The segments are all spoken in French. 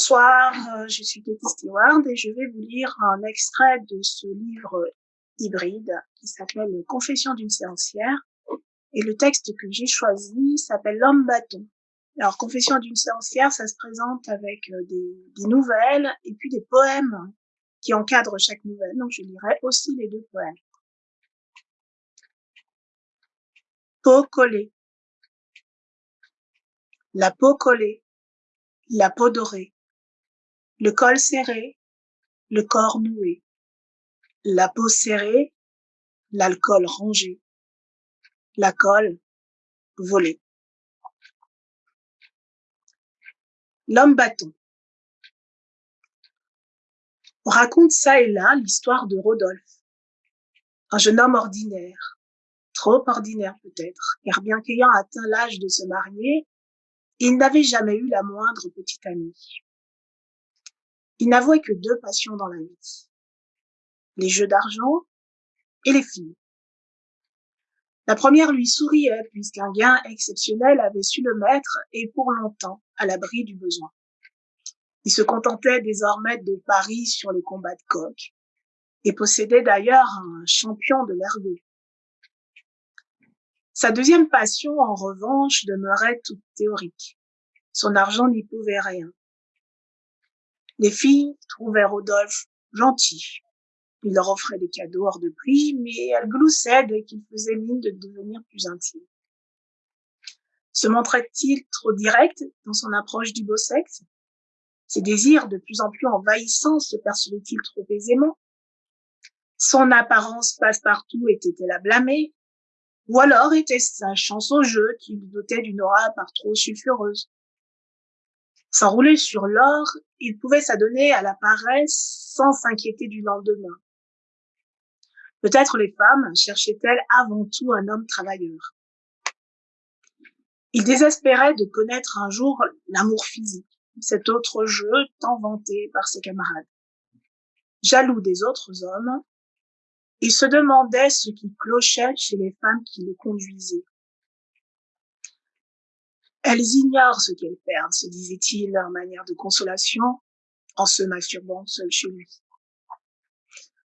Bonsoir, euh, je suis Katie Stewart et je vais vous lire un extrait de ce livre hybride qui s'appelle Confession d'une séancière. Et le texte que j'ai choisi s'appelle L'homme bâton. Alors, Confession d'une séancière, ça se présente avec euh, des, des, nouvelles et puis des poèmes qui encadrent chaque nouvelle. Donc, je lirai aussi les deux poèmes. Peau collée. La peau collée la peau dorée, le col serré, le corps noué, la peau serrée, l'alcool rangé, la colle volée. L'homme bâton. On raconte ça et là l'histoire de Rodolphe, un jeune homme ordinaire, trop ordinaire peut-être, car bien qu'ayant atteint l'âge de se marier, il n'avait jamais eu la moindre petite amie. Il n'avouait que deux passions dans la vie. Les jeux d'argent et les filles. La première lui souriait puisqu'un gain exceptionnel avait su le mettre et pour longtemps à l'abri du besoin. Il se contentait désormais de paris sur les combats de coq et possédait d'ailleurs un champion de l'ergot. Sa deuxième passion, en revanche, demeurait toute théorique. Son argent n'y pouvait rien. Les filles trouvaient Rodolphe gentil. Il leur offrait des cadeaux hors de prix, mais elles gloussaient dès qu'il faisait mine de devenir plus intime. Se montrait-il trop direct dans son approche du beau sexe? Ses désirs de plus en plus envahissants se percevaient-ils trop aisément? Son apparence passe-partout était-elle à blâmer? Ou alors était-ce sa chance au jeu qui lui dotait d'une aura par trop sulfureuse? S'enrouler sur l'or, il pouvait s'adonner à la paresse sans s'inquiéter du lendemain. Peut-être les femmes cherchaient-elles avant tout un homme travailleur. Il désespérait de connaître un jour l'amour physique, cet autre jeu tant vanté par ses camarades. Jaloux des autres hommes, il se demandait ce qui clochait chez les femmes qui le conduisaient. Elles ignorent ce qu'elles perdent, se disait-il en manière de consolation, en se masturbant seul chez lui.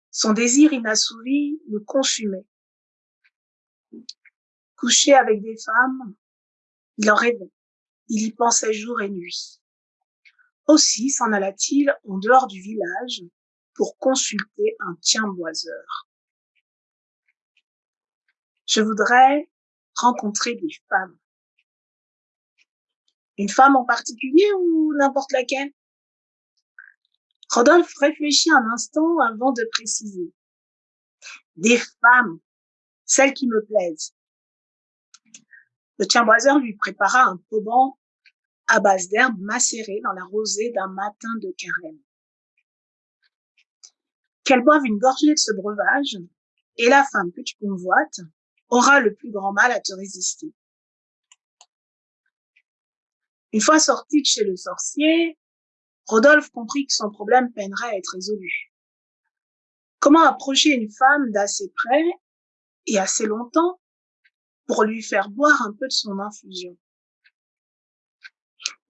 Son désir inassouvi le consumait. Couché avec des femmes, il en rêvait. Il y pensait jour et nuit. Aussi s'en alla-t-il en dehors du village pour consulter un tiens-boiseur. Je voudrais rencontrer des femmes. Une femme en particulier ou n'importe laquelle? Rodolphe réfléchit un instant avant de préciser. Des femmes, celles qui me plaisent. Le tiens-boiseur lui prépara un pauban à base d'herbes macérées dans la rosée d'un matin de carême. Qu'elle boive une gorgée de ce breuvage, et la femme que tu convoites aura le plus grand mal à te résister. Une fois sorti de chez le sorcier, Rodolphe comprit que son problème peinerait à être résolu. Comment approcher une femme d'assez près et assez longtemps pour lui faire boire un peu de son infusion?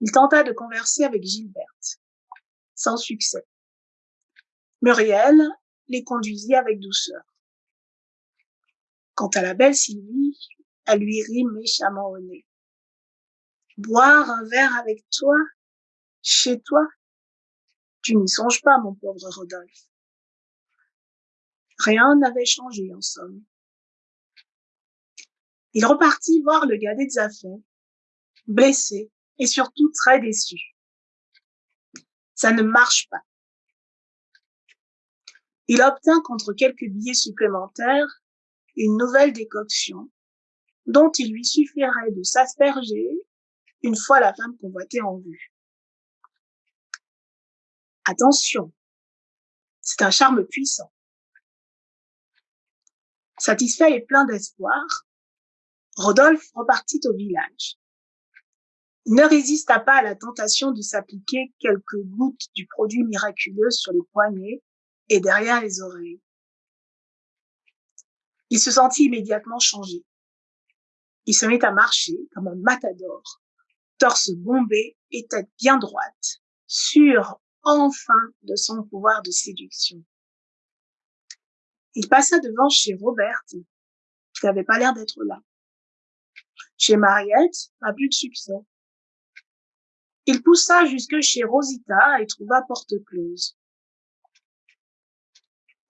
Il tenta de converser avec Gilberte, sans succès. Muriel les conduisit avec douceur. Quant à la belle Sylvie, elle lui rit méchamment au nez. Boire un verre avec toi, chez toi? Tu n'y songes pas, mon pauvre Rodolphe. Rien n'avait changé, en somme. Il repartit voir le gars des affaires, blessé et surtout très déçu. Ça ne marche pas. Il obtint contre quelques billets supplémentaires une nouvelle décoction dont il lui suffirait de s'asperger une fois la femme convoitée en vue. Attention, c'est un charme puissant. Satisfait et plein d'espoir, Rodolphe repartit au village. Il ne résista pas à la tentation de s'appliquer quelques gouttes du produit miraculeux sur les poignets et derrière les oreilles. Il se sentit immédiatement changé. Il se mit à marcher comme un matador torse bombé et tête bien droite, sûr enfin de son pouvoir de séduction. Il passa devant chez Robert, qui n'avait pas l'air d'être là. Chez Mariette, pas plus de succès. Il poussa jusque chez Rosita et trouva porte close.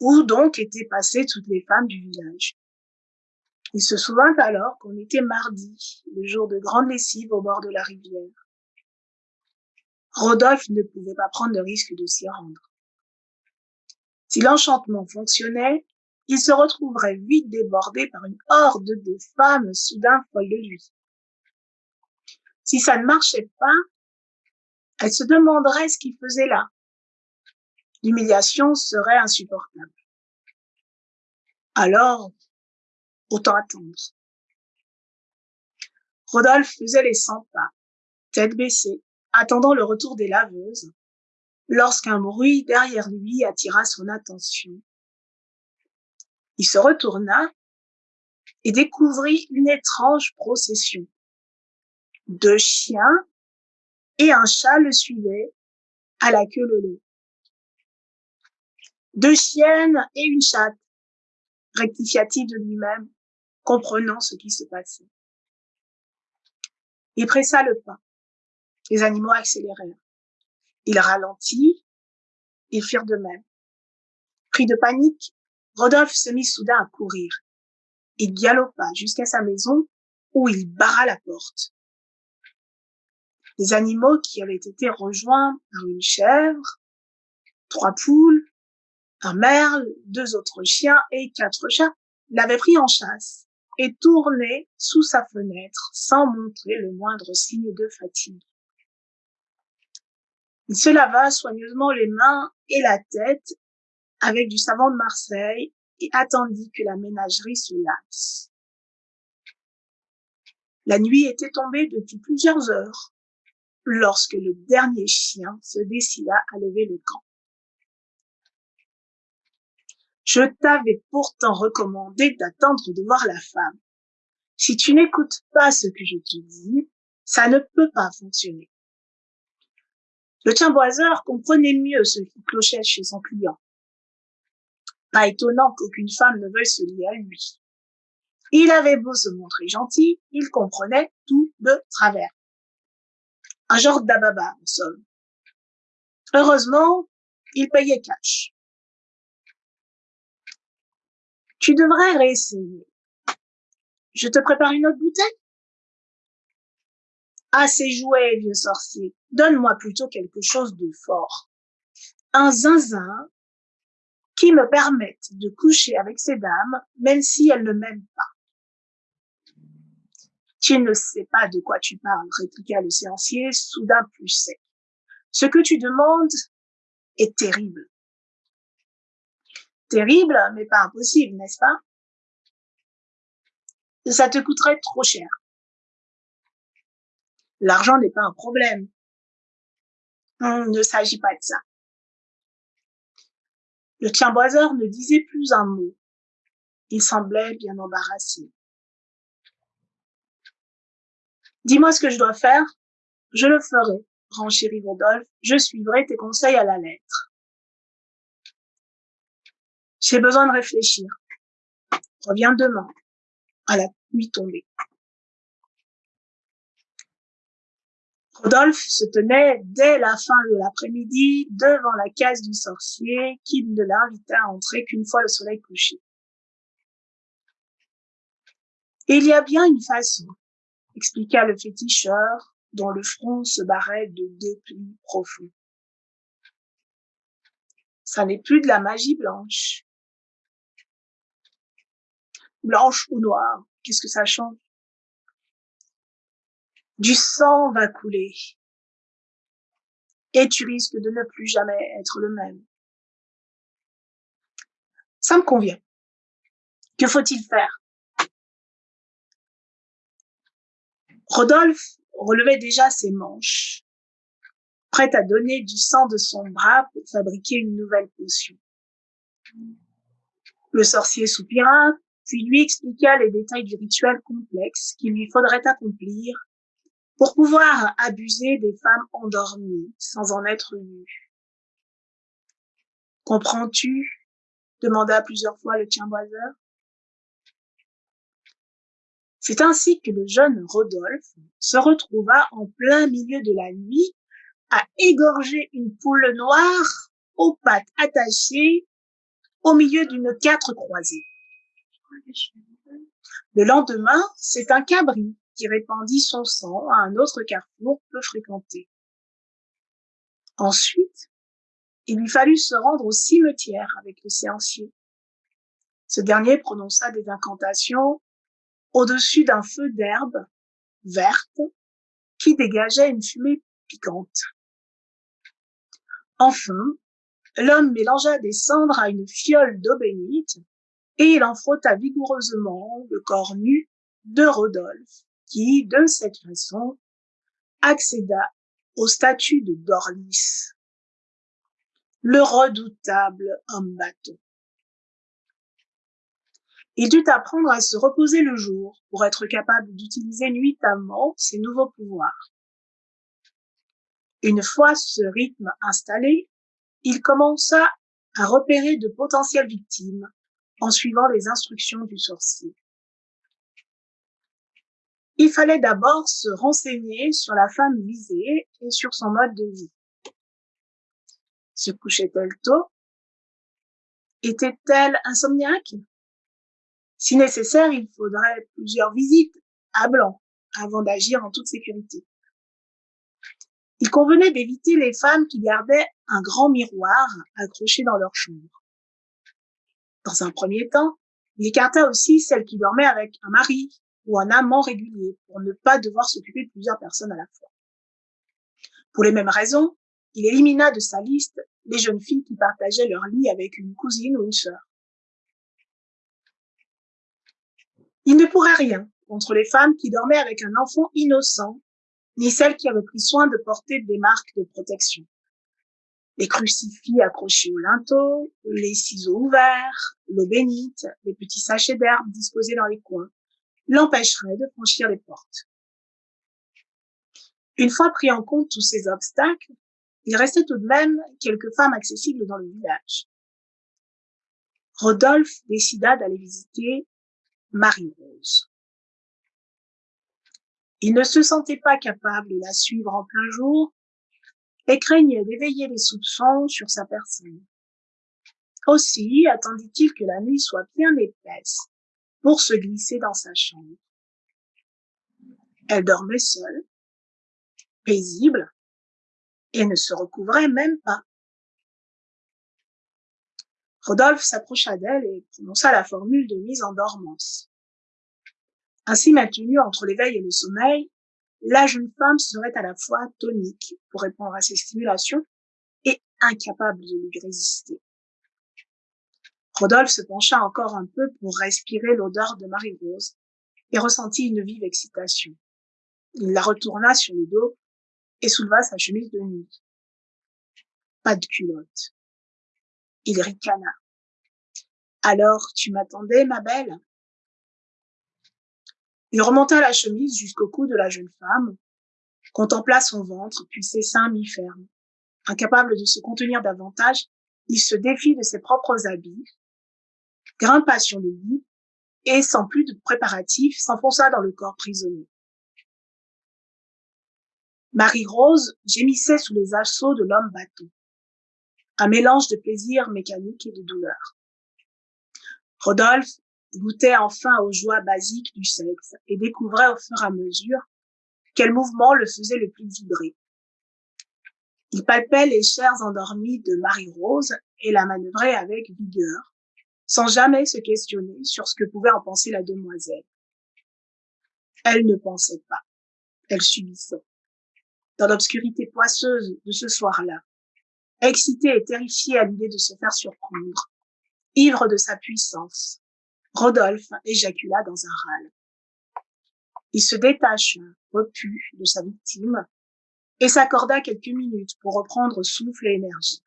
Où donc étaient passées toutes les femmes du village? Il se souvint alors qu'on était mardi, le jour de grande lessive au bord de la rivière. Rodolphe ne pouvait pas prendre le risque de s'y rendre. Si l'enchantement fonctionnait, il se retrouverait vite débordé par une horde de femmes soudain folles de lui. Si ça ne marchait pas, elle se demanderait ce qu'il faisait là. L'humiliation serait insupportable. Alors, autant attendre. Rodolphe faisait les cent pas, tête baissée, attendant le retour des laveuses, lorsqu'un bruit derrière lui attira son attention. Il se retourna et découvrit une étrange procession. Deux chiens et un chat le suivaient à la queue leu Deux chiennes et une chatte, rectifia-t-il de lui-même, comprenant ce qui se passait. Il pressa le pas. Les animaux accélérèrent. Il ralentit, ils firent de même. Pris de panique, Rodolphe se mit soudain à courir. Il galopa jusqu'à sa maison où il barra la porte. Les animaux qui avaient été rejoints par une chèvre, trois poules, un merle, deux autres chiens et quatre chats l'avaient pris en chasse et tournaient sous sa fenêtre sans montrer le moindre signe de fatigue. Il se lava soigneusement les mains et la tête avec du savon de Marseille et attendit que la ménagerie se lasse. La nuit était tombée depuis plusieurs heures lorsque le dernier chien se décida à lever le camp. Je t'avais pourtant recommandé d'attendre de voir la femme. Si tu n'écoutes pas ce que je te dis, ça ne peut pas fonctionner. Le tiens-boiseur comprenait mieux ce qui clochait chez son client. Pas étonnant qu'aucune femme ne veuille se lier à lui. Il avait beau se montrer gentil, il comprenait tout de travers. Un genre d'ababa, en somme. Heureusement, il payait cash. Tu devrais réessayer. Je te prépare une autre bouteille Assez joué, vieux sorcier. Donne-moi plutôt quelque chose de fort. Un zinzin qui me permette de coucher avec ces dames, même si elles ne m'aiment pas. Tu ne sais pas de quoi tu parles, répliqua le séancier, soudain plus sec. Ce que tu demandes est terrible. Terrible, mais pas impossible, n'est-ce pas? Ça te coûterait trop cher. L'argent n'est pas un problème. Il ne s'agit pas de ça. Le tiens-boiseur ne disait plus un mot. Il semblait bien embarrassé. Dis-moi ce que je dois faire. Je le ferai, renchérit Rodolphe. Je suivrai tes conseils à la lettre. J'ai besoin de réfléchir. Reviens demain, à la nuit tombée. Rodolphe se tenait dès la fin de l'après-midi devant la case du sorcier qui ne l'invita à entrer qu'une fois le soleil couché. il y a bien une façon, expliqua le féticheur dont le front se barrait de deux plis profonds. Ça n'est plus de la magie blanche. Blanche ou noire, qu'est-ce que ça change du sang va couler. Et tu risques de ne plus jamais être le même. Ça me convient. Que faut-il faire? Rodolphe relevait déjà ses manches, prêt à donner du sang de son bras pour fabriquer une nouvelle potion. Le sorcier soupira, puis lui expliqua les détails du rituel complexe qu'il lui faudrait accomplir pour pouvoir abuser des femmes endormies sans en être vues. Comprends-tu? demanda plusieurs fois le tienboiseur. C'est ainsi que le jeune Rodolphe se retrouva en plein milieu de la nuit à égorger une poule noire aux pattes attachées au milieu d'une quatre croisée. Le lendemain, c'est un cabri qui répandit son sang à un autre carrefour peu fréquenté. Ensuite, il lui fallut se rendre au cimetière avec le séancier. Ce dernier prononça des incantations au-dessus d'un feu d'herbe verte qui dégageait une fumée piquante. Enfin, l'homme mélangea des cendres à une fiole d'eau bénite et il en frotta vigoureusement le corps nu de Rodolphe, qui, de cette façon, accéda au statut de Dorlis, le redoutable homme bâton. Il dut apprendre à se reposer le jour pour être capable d'utiliser nuitamment ses nouveaux pouvoirs. Une fois ce rythme installé, il commença à repérer de potentielles victimes en suivant les instructions du sorcier. Il fallait d'abord se renseigner sur la femme visée et sur son mode de vie. Se couchait-elle tôt? Était-elle insomniaque? Si nécessaire, il faudrait plusieurs visites à blanc avant d'agir en toute sécurité. Il convenait d'éviter les femmes qui gardaient un grand miroir accroché dans leur chambre. Dans un premier temps, il écarta aussi celles qui dormaient avec un mari ou un amant régulier pour ne pas devoir s'occuper de plusieurs personnes à la fois. Pour les mêmes raisons, il élimina de sa liste les jeunes filles qui partageaient leur lit avec une cousine ou une sœur. Il ne pourrait rien contre les femmes qui dormaient avec un enfant innocent ni celles qui avaient pris soin de porter des marques de protection. Les crucifix accrochés au linteau, les ciseaux ouverts, l'eau bénite, les petits sachets d'herbe disposés dans les coins, l'empêcheraient de franchir les portes. Une fois pris en compte tous ces obstacles, il restait tout de même quelques femmes accessibles dans le village. Rodolphe décida d'aller visiter Marie-Rose. Il ne se sentait pas capable de la suivre en plein jour et craignait d'éveiller les soupçons sur sa personne. Aussi attendit-il que la nuit soit bien épaisse pour se glisser dans sa chambre. Elle dormait seule, paisible, et ne se recouvrait même pas. Rodolphe s'approcha d'elle et prononça la formule de mise en dormance. Ainsi maintenue entre l'éveil et le sommeil, la jeune femme serait à la fois tonique pour répondre à ses stimulations et incapable de lui résister. Rodolphe se pencha encore un peu pour respirer l'odeur de Marie-Rose et ressentit une vive excitation. Il la retourna sur le dos et souleva sa chemise de nuit. Pas de culotte. Il ricana. Alors, tu m'attendais, ma belle? Il remonta la chemise jusqu'au cou de la jeune femme, contempla son ventre, puis ses seins mi-fermes. Incapable de se contenir davantage, il se défit de ses propres habits, grimpa sur le lit et, sans plus de préparatifs, s'enfonça dans le corps prisonnier. Marie-Rose gémissait sous les assauts de l'homme bateau. Un mélange de plaisir mécanique et de douleur. Rodolphe goûtait enfin aux joies basiques du sexe et découvrait au fur et à mesure quel mouvement le faisait le plus vibrer. Il palpait les chairs endormies de Marie-Rose et la manœuvrait avec vigueur, sans jamais se questionner sur ce que pouvait en penser la demoiselle. Elle ne pensait pas, elle subissait. Dans l'obscurité poisseuse de ce soir-là, excitée et terrifiée à l'idée de se faire surprendre, ivre de sa puissance, Rodolphe éjacula dans un râle. Il se détacha, repu, de sa victime, et s'accorda quelques minutes pour reprendre souffle et énergie.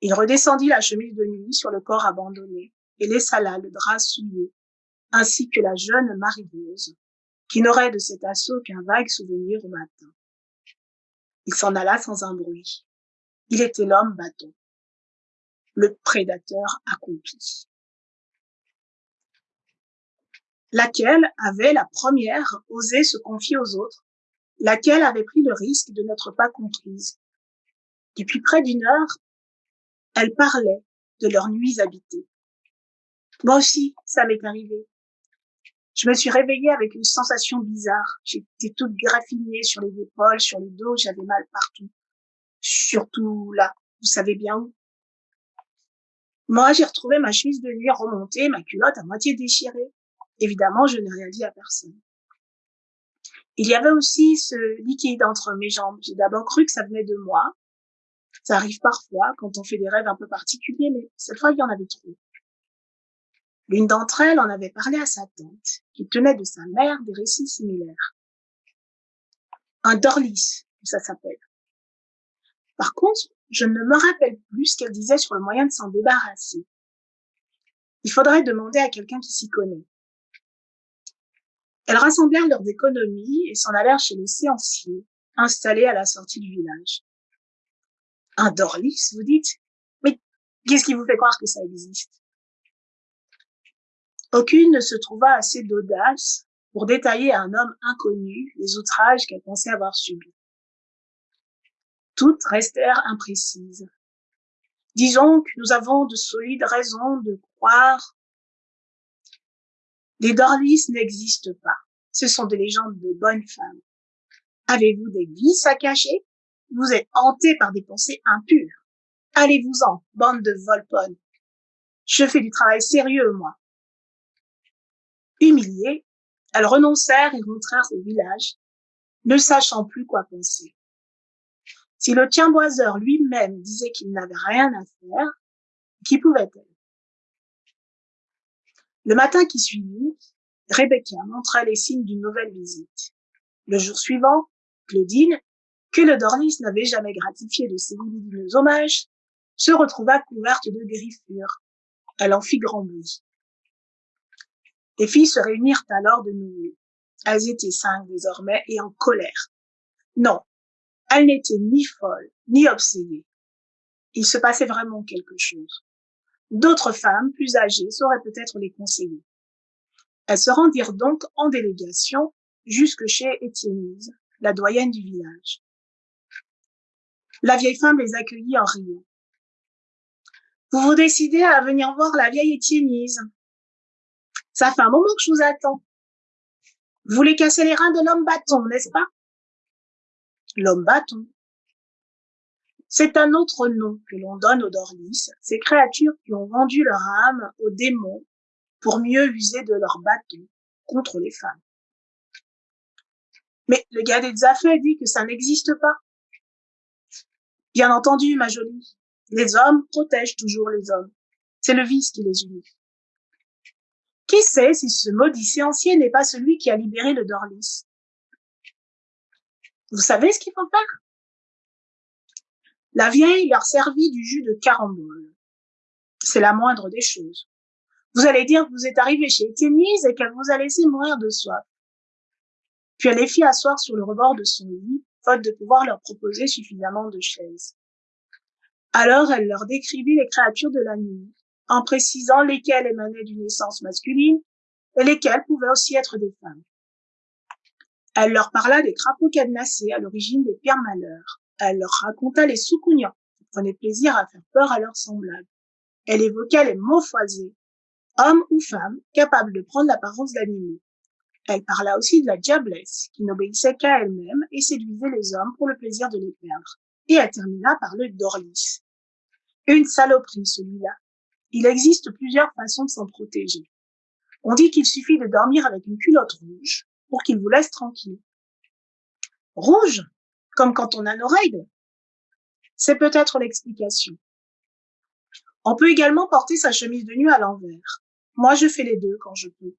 Il redescendit la chemise de nuit sur le corps abandonné et laissa là le drap souillé, ainsi que la jeune Marie-Rose, qui n'aurait de cet assaut qu'un vague souvenir au matin. Il s'en alla sans un bruit. Il était l'homme bâton, le prédateur accompli. Laquelle avait la première osé se confier aux autres, laquelle avait pris le risque de n'être pas comprise. Depuis près d'une heure, elle parlait de leurs nuits habitées. Moi aussi, ça m'est arrivé. Je me suis réveillée avec une sensation bizarre. J'étais toute graffinée sur les épaules, sur le dos, j'avais mal partout. Surtout là, vous savez bien où. Moi, j'ai retrouvé ma chemise de nuit remontée, ma culotte à moitié déchirée. Évidemment, je n'ai rien dit à personne. Il y avait aussi ce liquide entre mes jambes. J'ai d'abord cru que ça venait de moi. Ça arrive parfois quand on fait des rêves un peu particuliers, mais cette fois, il y en avait trop. L'une d'entre elles en avait parlé à sa tante, qui tenait de sa mère des récits similaires. Un dorlis, ça s'appelle. Par contre, je ne me rappelle plus ce qu'elle disait sur le moyen de s'en débarrasser. Il faudrait demander à quelqu'un qui s'y connaît. Elles rassemblèrent leurs économies et s'en allèrent chez le séancier, installé à la sortie du village. Un dorlis, vous dites? Mais qu'est-ce qui vous fait croire que ça existe? Aucune ne se trouva assez d'audace pour détailler à un homme inconnu les outrages qu'elle pensait avoir subis. Toutes restèrent imprécises. Disons que nous avons de solides raisons de croire. Les Dorlis n'existent pas. Ce sont des légendes de bonnes femmes. Avez-vous des vices à cacher? Vous êtes hanté par des pensées impures. Allez-vous-en, bande de volpones. Je fais du travail sérieux, moi. Humiliées, elles renoncèrent et rentrèrent au village, ne sachant plus quoi penser. Si le tienboiseur lui-même disait qu'il n'avait rien à faire, qui pouvait-elle? Le matin qui suivit, Rebecca montra les signes d'une nouvelle visite. Le jour suivant, Claudine, que le Dornis n'avait jamais gratifié de ses lumineux hommages, se retrouva couverte de griffures. Elle en fit grand bruit. Les filles se réunirent alors de nouveau. Elles étaient cinq désormais et en colère. Non, elles n'étaient ni folles, ni obsédées. Il se passait vraiment quelque chose. D'autres femmes, plus âgées, sauraient peut-être les conseiller. Elles se rendirent donc en délégation jusque chez Étiennise, la doyenne du village. La vieille femme les accueillit en riant. Vous vous décidez à venir voir la vieille Étiennise, ça fait un moment que je vous attends. Vous voulez casser les reins de l'homme bâton, n'est-ce pas? L'homme bâton. C'est un autre nom que l'on donne aux Dorlis, ces créatures qui ont vendu leur âme aux démons pour mieux user de leur bâton contre les femmes. Mais le gars des affaires dit que ça n'existe pas. Bien entendu, ma jolie, les hommes protègent toujours les hommes. C'est le vice qui les unit. Qui sait si ce maudit séancier n'est pas celui qui a libéré le Dorlis? Vous savez ce qu'il faut faire? La vieille leur servit du jus de carambole. C'est la moindre des choses. Vous allez dire que vous êtes arrivé chez Étiennise et qu'elle vous a laissé mourir de soif. Puis elle les fit asseoir sur le rebord de son lit, faute de pouvoir leur proposer suffisamment de chaises. Alors elle leur décrivit les créatures de la nuit, en précisant lesquelles émanaient d'une essence masculine et lesquelles pouvaient aussi être des femmes. Elle leur parla des crapauds cadenassés à l'origine des pires malheurs. Elle leur raconta les soucougnants qui prenaient plaisir à faire peur à leurs semblables. Elle évoqua les mots foisés, hommes ou femmes capables de prendre l'apparence d'animaux. Elle parla aussi de la diablesse, qui n'obéissait qu'à elle-même et séduisait les hommes pour le plaisir de les perdre. Et elle termina par le dorlis. Une saloperie, celui-là, il existe plusieurs façons de s'en protéger. On dit qu'il suffit de dormir avec une culotte rouge pour qu'il vous laisse tranquille. Rouge, comme quand on a nos règles. C'est peut-être l'explication. On peut également porter sa chemise de nuit à l'envers. Moi, je fais les deux quand je peux.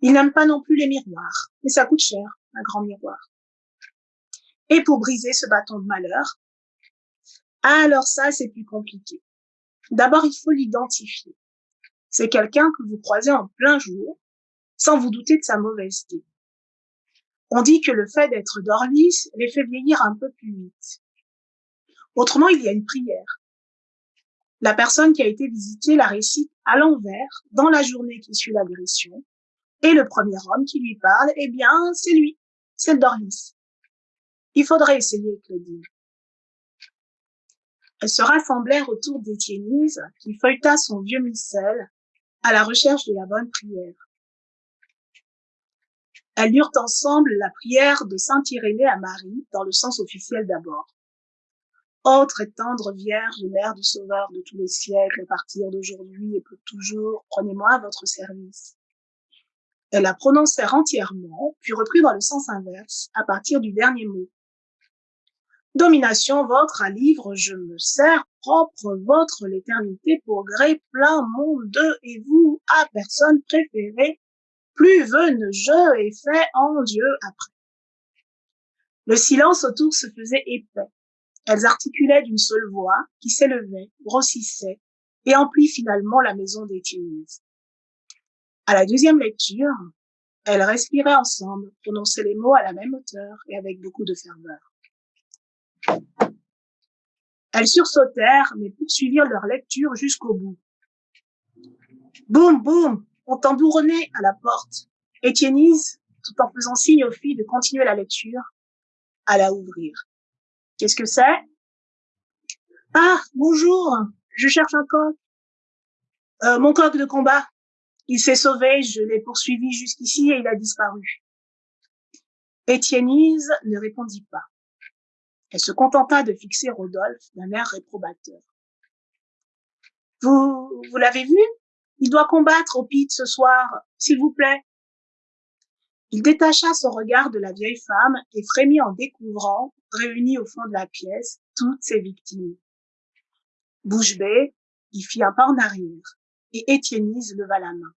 Il n'aime pas non plus les miroirs, mais ça coûte cher, un grand miroir. Et pour briser ce bâton de malheur, alors ça, c'est plus compliqué. D'abord, il faut l'identifier. C'est quelqu'un que vous croisez en plein jour, sans vous douter de sa mauvaiseté. On dit que le fait d'être Dorlis les fait vieillir un peu plus vite. Autrement, il y a une prière. La personne qui a été visitée la récite à l'envers dans la journée qui suit l'agression. Et le premier homme qui lui parle, eh bien, c'est lui, c'est le. Il faudrait essayer, Claudine. Elles se rassemblèrent autour d'Étiennise, qui feuilleta son vieux missel à la recherche de la bonne prière. Elles lurent ensemble la prière de Saint Irénée à Marie, dans le sens officiel d'abord. Ô très tendre Vierge, Mère du Sauveur de tous les siècles, à partir d'aujourd'hui et pour toujours, prenez-moi à votre service. Elles la prononcèrent entièrement, puis reprit dans le sens inverse, à partir du dernier mot. Domination votre à livre, je me sers, propre votre l'éternité pour gré plein monde et vous à personne préférée, plus veune je et fait en Dieu après. Le silence autour se faisait épais. Elles articulaient d'une seule voix qui s'élevait, grossissait et emplit finalement la maison des Tunis. À la deuxième lecture, elles respiraient ensemble, prononçaient les mots à la même hauteur et avec beaucoup de ferveur. Elles sursautèrent, mais poursuivirent leur lecture jusqu'au bout. Boum, boum, on tambouronnait à la porte. Étiennise, tout en faisant signe aux filles de continuer la lecture, alla ouvrir. Qu'est-ce que c'est? Ah, bonjour, je cherche un coq. Euh, mon coq de combat. Il s'est sauvé, je l'ai poursuivi jusqu'ici et il a disparu. Étiennise ne répondit pas. Elle se contenta de fixer Rodolphe d'un air réprobateur. Vous, vous l'avez vu? Il doit combattre au pit ce soir, s'il vous plaît. Il détacha son regard de la vieille femme et frémit en découvrant, réunies au fond de la pièce, toutes ses victimes. Bouche bée, il fit un pas en arrière, et Étiennise leva la main.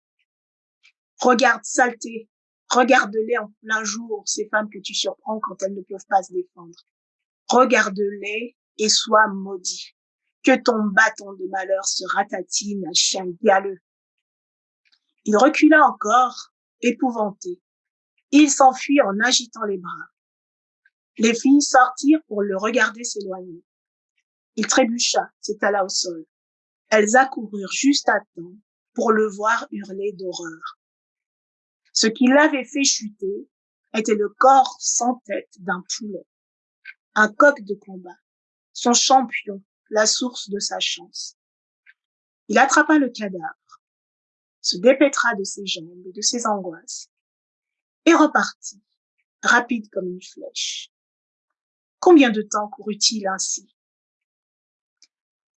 Regarde, saleté, regarde-les en plein jour, ces femmes que tu surprends quand elles ne peuvent pas se défendre. Regarde-les et sois maudit. Que ton bâton de malheur se ratatine, chien galeux. Il recula encore, épouvanté. Il s'enfuit en agitant les bras. Les filles sortirent pour le regarder s'éloigner. Il trébucha, s'étala au sol. Elles accoururent juste à temps pour le voir hurler d'horreur. Ce qui l'avait fait chuter était le corps sans tête d'un poulet un coq de combat, son champion, la source de sa chance. Il attrapa le cadavre, se dépêtra de ses jambes et de ses angoisses, et repartit, rapide comme une flèche. Combien de temps courut-il ainsi?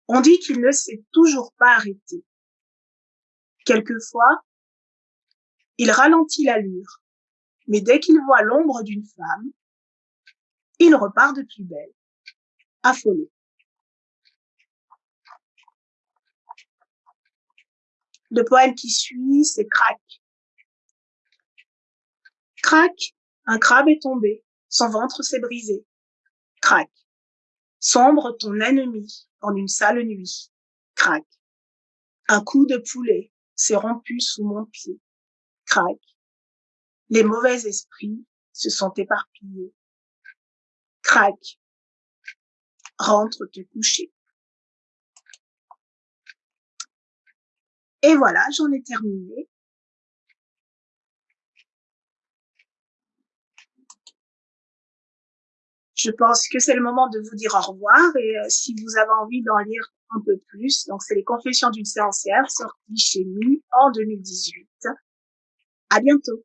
On dit qu'il ne s'est toujours pas arrêté. Quelquefois, il ralentit l'allure, mais dès qu'il voit l'ombre d'une femme, il repart de plus belle, affolé. Le poème qui suit, c'est Crac. Crac, un crabe est tombé, son ventre s'est brisé. Crac. Sombre ton ennemi en une sale nuit. Crac. Un coup de poulet s'est rompu sous mon pied. Crac. Les mauvais esprits se sont éparpillés craque, rentre te coucher. Et voilà, j'en ai terminé. Je pense que c'est le moment de vous dire au revoir et euh, si vous avez envie d'en lire un peu plus, donc c'est les Confessions d'une séancière sorties chez nous en 2018. À bientôt.